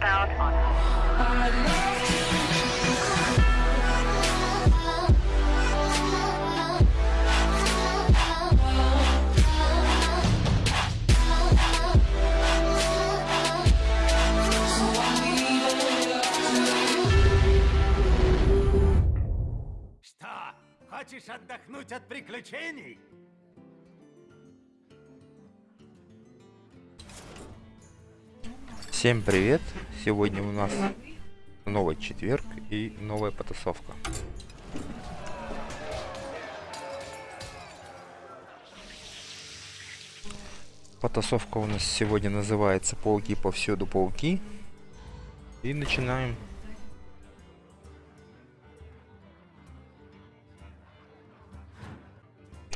southbound on... Хочешь отдохнуть от приключений? Всем привет! Сегодня у нас новый четверг и новая потасовка. Потасовка у нас сегодня называется Пауки повсюду пауки. И начинаем.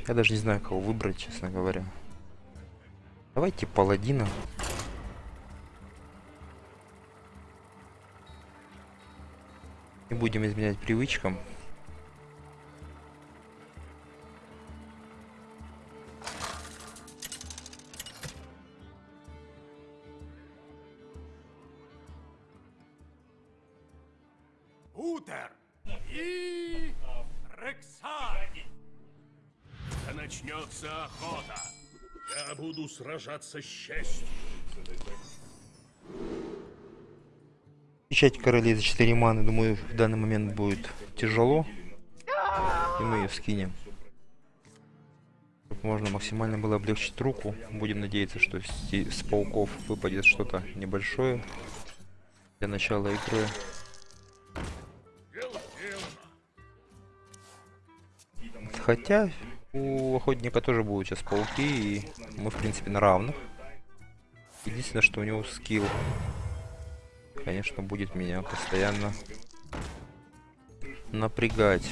Я даже не знаю, кого выбрать, честно говоря. Давайте паладина. Не будем изменять привычкам. Утер и Рексар. Начнется охота. Я буду сражаться с честью. Печать королей за 4 маны, думаю, в данный момент будет тяжело. И мы ее скинем. Чтобы можно максимально было облегчить руку. Будем надеяться, что с, пауков выпадет что-то небольшое. Для начала игры. Хотя у охотника тоже будут сейчас пауки, и мы в принципе на равных. Единственное, что у него скилл, конечно, будет меня постоянно напрягать.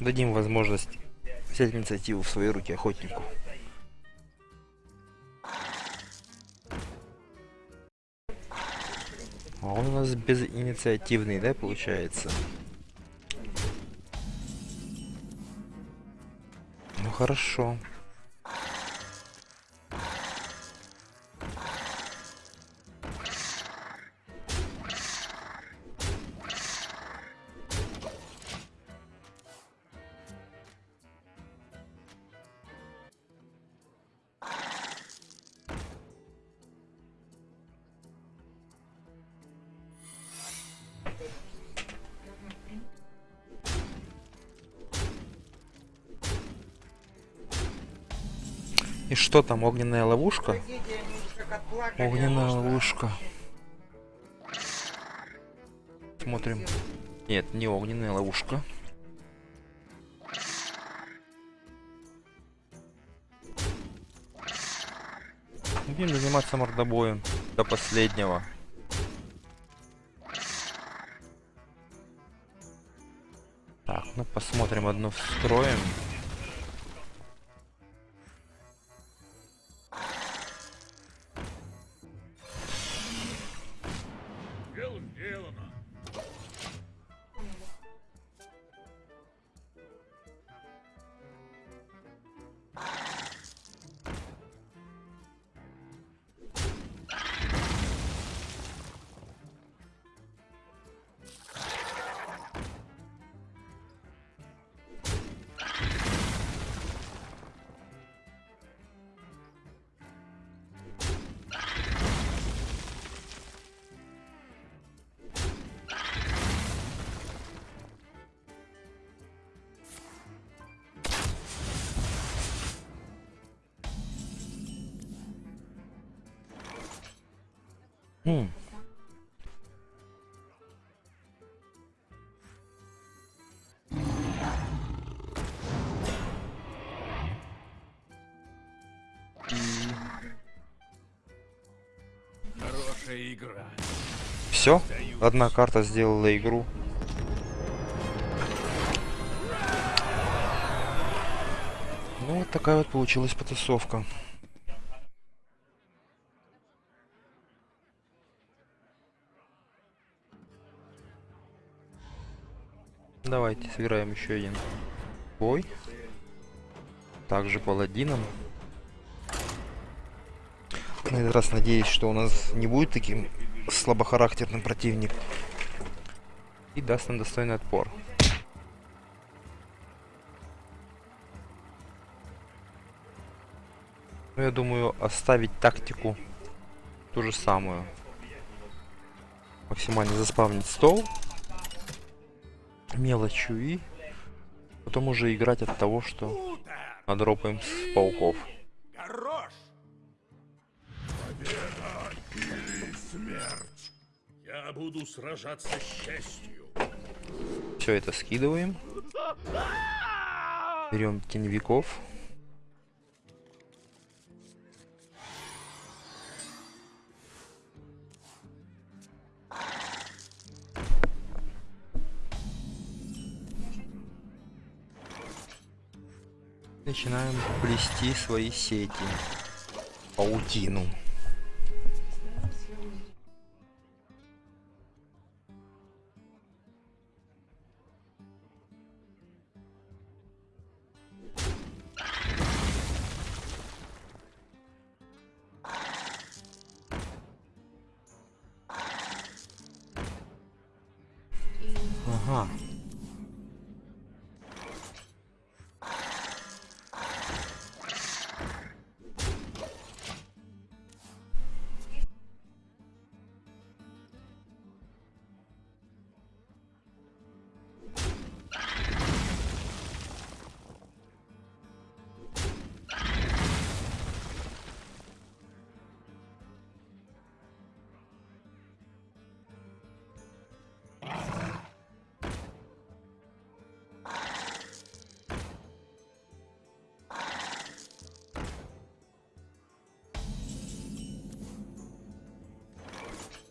Дадим возможность взять инициативу в свои руки охотнику. А он у нас безинициативный, да, получается? Хорошо. И что там, огненная ловушка? Огненная ловушка. Смотрим. Нет, не огненная ловушка. Будем заниматься мордобоем до последнего. Так, ну посмотрим одну встроим. Хм. Хорошая игра. Все, одна карта сделала игру. Ну вот такая вот получилась потасовка. Давайте сыграем еще один бой. Также паладином. На этот раз надеюсь, что у нас не будет таким слабохарактерным противник. И даст нам достойный отпор. Ну, я думаю, оставить тактику ту же самую. Максимально заспавнить стол. Мелочью и потом уже играть от того, что надропаем с пауков. Хорош! Смерть. Я буду сражаться с честью. Все это скидываем. Берем теневиков. Начинаем плести свои сети. Паутину.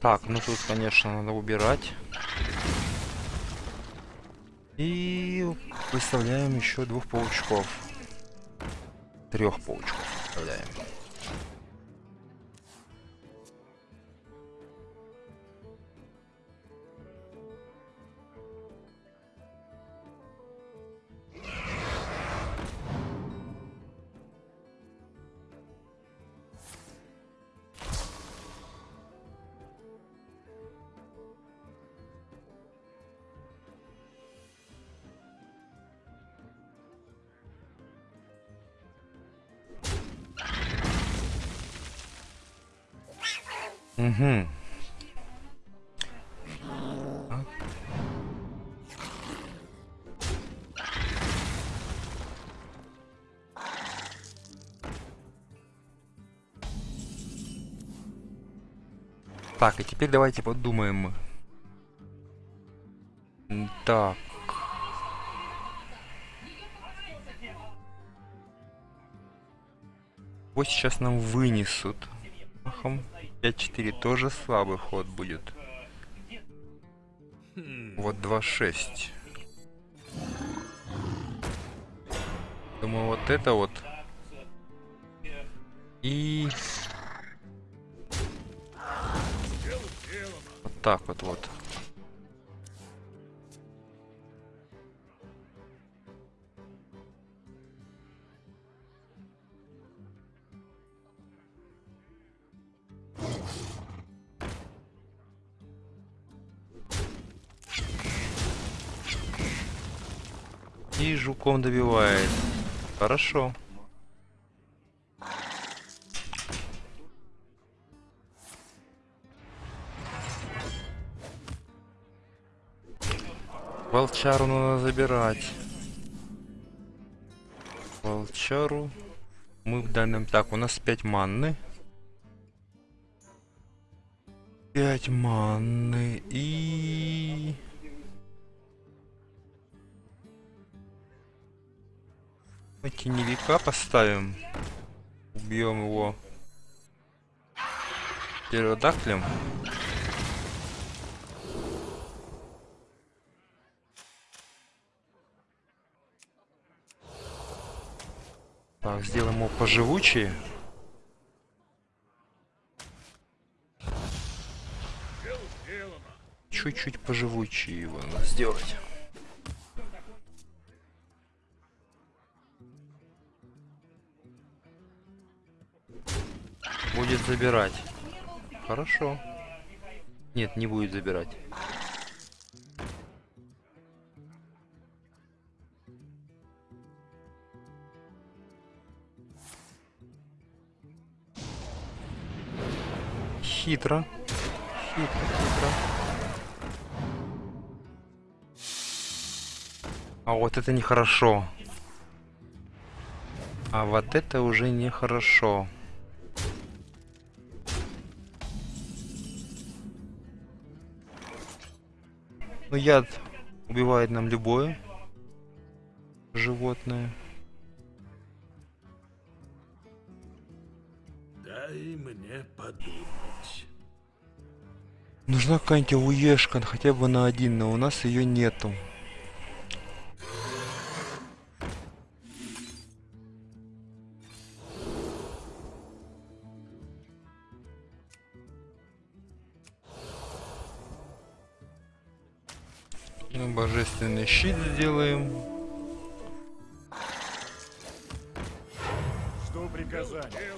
Так, ну тут, конечно, надо убирать. И выставляем еще двух паучков. Трех паучков выставляем. Угу. Так, и теперь давайте подумаем. Так. Вот сейчас нам вынесут. Махом 5-4 тоже слабый ход будет. Вот 2-6. Думаю, вот это вот. И вот так вот вот. И жуком добивает. Хорошо. Волчару надо забирать. Волчару. Мы в данном... Так, у нас 5 манны. 5 манны и... Мы теневика поставим. Убьем его. Птеродактилем. Так, сделаем его поживучее. Чуть-чуть поживучее его надо сделать. Будет забирать. Хорошо. Нет, не будет забирать. Хитро. Хитро, хитро. А вот это нехорошо. А вот это уже нехорошо. Ну яд убивает нам любое животное. Дай мне подумать. Нужна какая-нибудь уешка, хотя бы на один, но у нас ее нету. Щит сделаем. Жду приказания.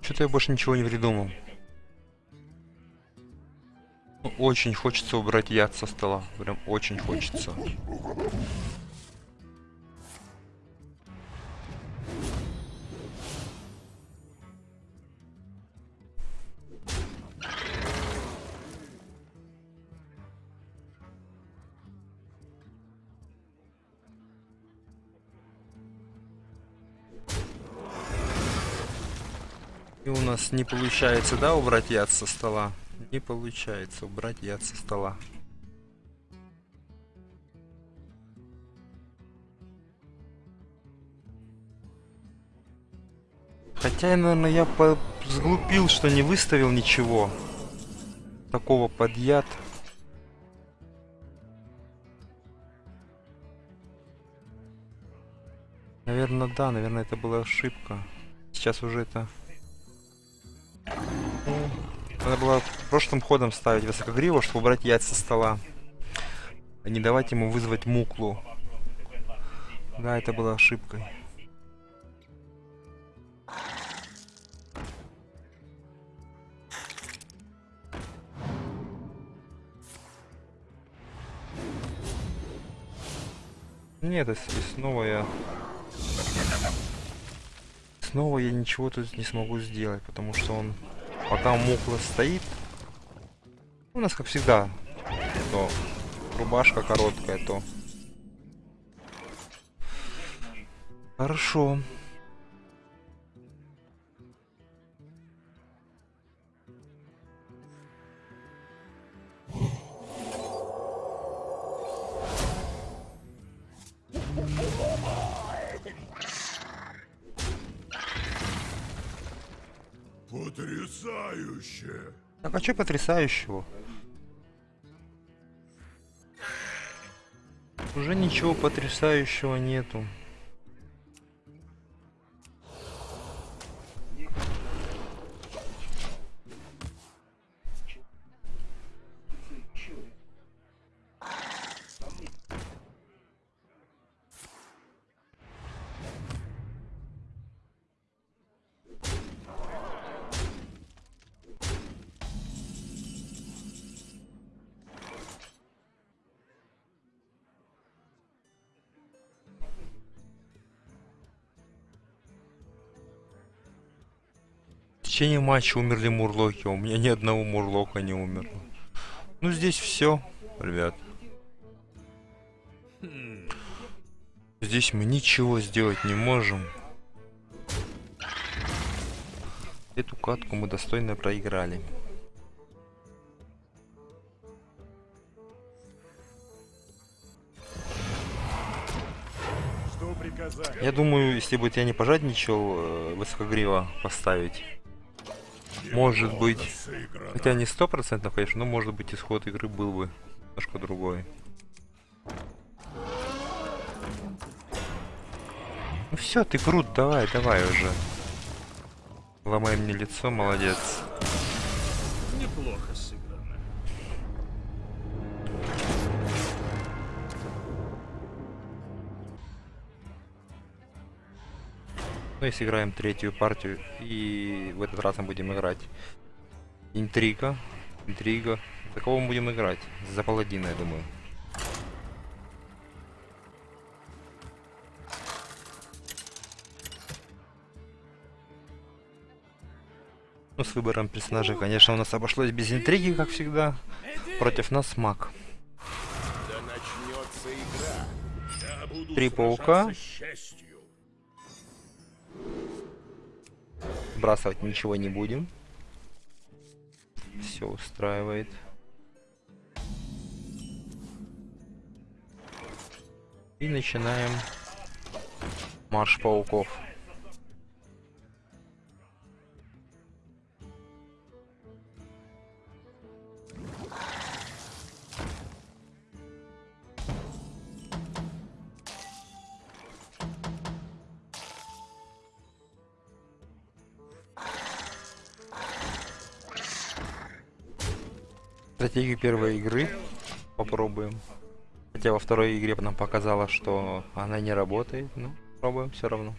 Что-то я больше ничего не придумал. Очень хочется убрать яд со стола. Прям очень хочется. У нас не получается, да, убрать яд со стола? Не получается убрать яд со стола. Хотя, наверное, я по- сглупил, что не выставил ничего. Такого под яд. Наверное, да, наверное, это была ошибка. Сейчас уже это Надо было прошлым ходом ставить высокогриву, чтобы убрать яйца со стола. А не давать ему вызвать муклу. Да, это было ошибкой. Нет, и снова я... Снова я ничего тут не смогу сделать, потому что он... Пока мукла стоит... У нас, как всегда, то рубашка короткая, то... Хорошо. Потрясающе! Так, а что потрясающего? Уже ничего потрясающего нету. Течение матча умерли мурлоки, а у меня ни одного мурлока не умерло. Ну здесь все, ребят. Здесь мы ничего сделать не можем. Эту катку мы достойно проиграли. Я думаю, если бы я не пожадничал, э, высокогриво поставить. Может быть. Хотя не сто процентов, конечно, но может быть исход игры был бы немножко другой. Ну все, ты крут, давай, давай уже. Ломай мне лицо, молодец. Неплохо Ну и сыграем третью партию. И в этот раз мы будем играть интрига. Интрига. За кого мы будем играть? За паладина, я думаю. Ну, с выбором персонажа, конечно, у нас обошлось без интриги, как всегда. Против нас маг. Три паука. Сбрасывать ничего не будем. Все устраивает. И начинаем марш пауков. Стратегию первой игры попробуем. Хотя во второй игре нам показала, что она не работает. Ну, пробуем все равно.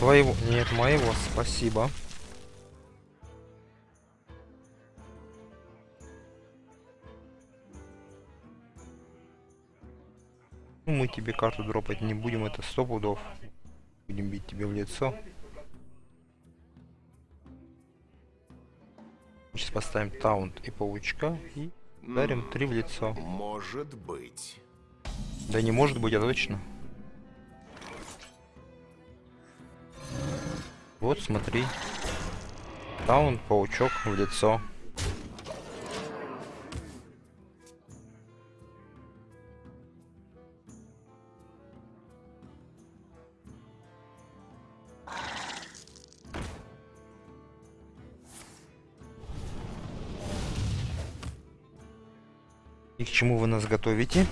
Своего... Нет, моего, спасибо. Ну, мы тебе карту дропать не будем, это сто пудов. Будем бить тебе в лицо. Сейчас поставим таунт и паучка и ударим три в лицо. Может быть. Да не может быть, а точно. Вот, смотри. Таун, паучок в лицо. И к чему вы нас готовите?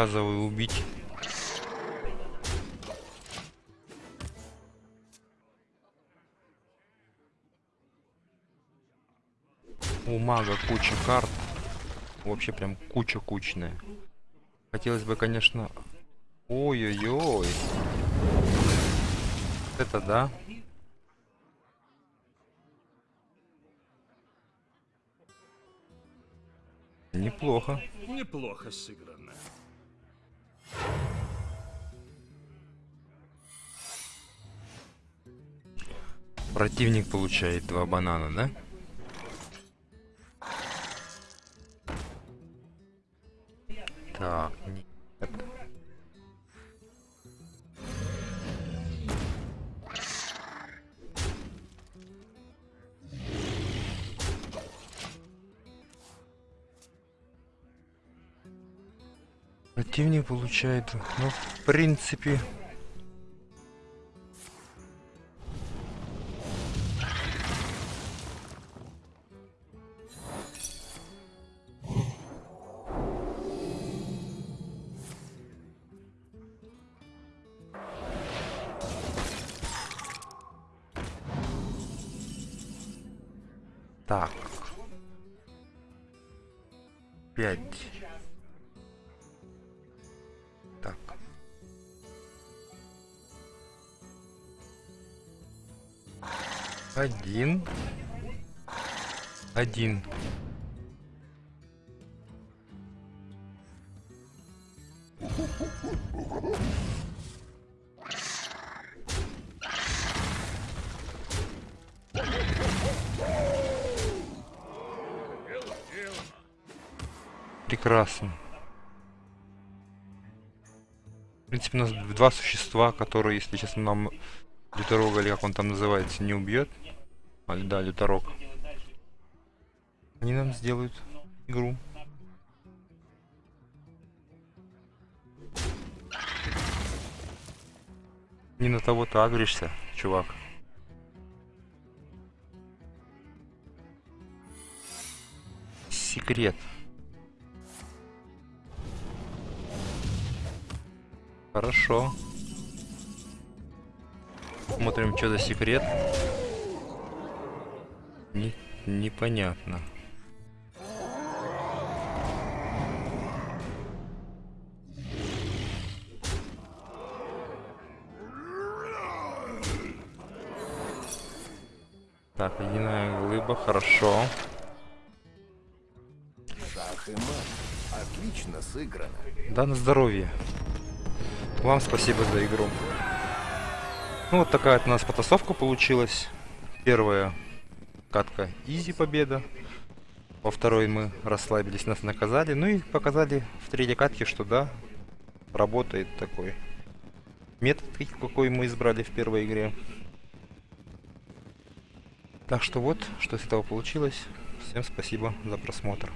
Приказываю убить. У мага куча карт. Вообще прям куча кучная. Хотелось бы, конечно... Ой-ой-ой. Это да. Неплохо. Неплохо сыграно. Противник получает два банана, да? Так, нет. Противник получает, ну, в принципе, Один. Один. Прекрасно. В принципе, у нас два существа, которые, если честно, нам Люторога, или как он там называется, не убьет. А, да, Люторог. Они нам сделают игру. Не на того ты агришься, чувак. Секрет. Хорошо. Смотрим, что за секрет. Не, непонятно. Так, ледяная глыба, хорошо. Шах и мат. Отлично сыграно. Да, на здоровье. Вам спасибо за игру. Ну, вот такая вот у нас потасовка получилась. Первая катка изи победа. Во второй мы расслабились, нас наказали. Ну и показали в третьей катке, что да, работает такой метод, какой мы избрали в первой игре. Так что вот, что из этого получилось. Всем спасибо за просмотр.